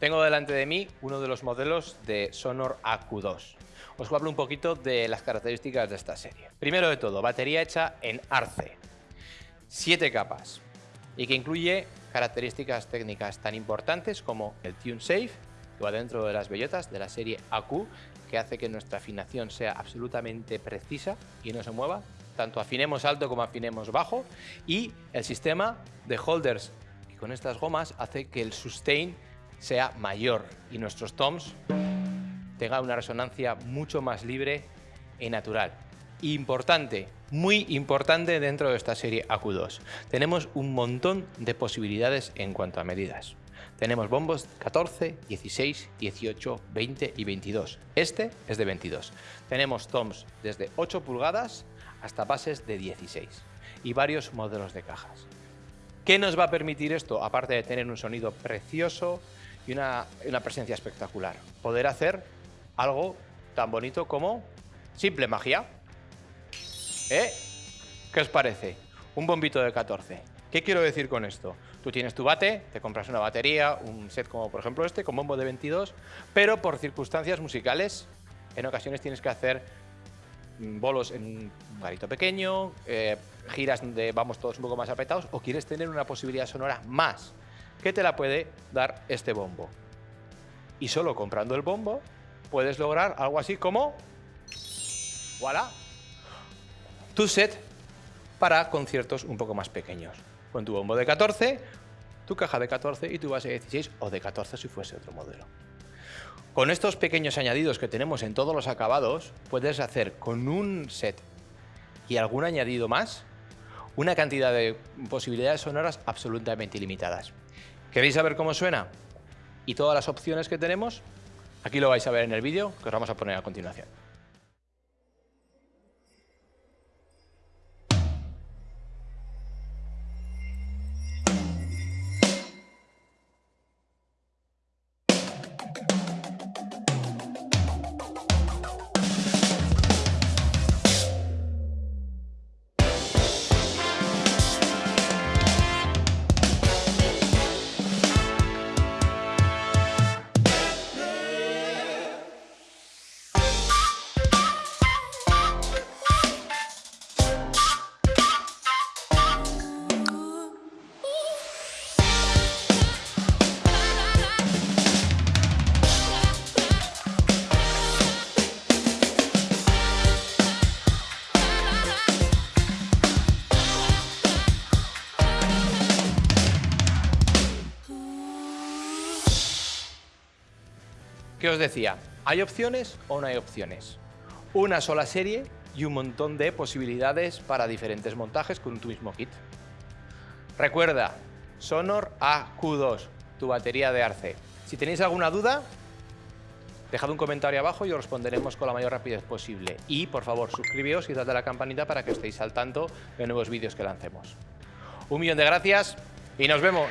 Tengo delante de mí uno de los modelos de Sonor AQ2. Os hablo un poquito de las características de esta serie. Primero de todo, batería hecha en Arce, 7 capas, y que incluye características técnicas tan importantes como el Tune Safe, que va dentro de las bellotas de la serie AQ, que hace que nuestra afinación sea absolutamente precisa y no se mueva, tanto afinemos alto como afinemos bajo, y el sistema de holders, que con estas gomas hace que el sustain sea mayor y nuestros toms tengan una resonancia mucho más libre y natural. Importante, muy importante dentro de esta serie AQ2. Tenemos un montón de posibilidades en cuanto a medidas. Tenemos bombos 14, 16, 18, 20 y 22. Este es de 22. Tenemos toms desde 8 pulgadas hasta bases de 16 y varios modelos de cajas. ¿Qué nos va a permitir esto? Aparte de tener un sonido precioso, y una, presencia espectacular. Poder hacer algo tan bonito como simple magia. ¿Eh? ¿Qué os parece? Un bombito de 14. ¿Qué quiero decir con esto? Tú tienes tu bate, te compras una batería, un set como por ejemplo este, con bombo de 22, pero por circunstancias musicales, en ocasiones tienes que hacer mm, bolos en un garito pequeño, eh, giras donde vamos todos un poco más apretados, o quieres tener una posibilidad sonora más que te la puede dar este bombo. Y solo comprando el bombo puedes lograr algo así como... ¡Voilà! Tu set para conciertos un poco más pequeños. Con tu bombo de 14, tu caja de 14 y tu base de 16 o de 14 si fuese otro modelo. Con estos pequeños añadidos que tenemos en todos los acabados, puedes hacer con un set y algún añadido más una cantidad de posibilidades sonoras absolutamente ilimitadas. ¿Queréis saber cómo suena? Y todas las opciones que tenemos, aquí lo vais a ver en el vídeo que os vamos a poner a continuación. ¿Qué os decía? ¿Hay opciones o no hay opciones? Una sola serie y un montón de posibilidades para diferentes montajes con tu mismo kit. Recuerda, Sonor AQ2, tu batería de Arce. Si tenéis alguna duda, dejad un comentario abajo y os responderemos con la mayor rapidez posible. Y, por favor, suscribíos y dadle a la campanita para que estéis al tanto de nuevos vídeos que lancemos. Un millón de gracias y nos vemos.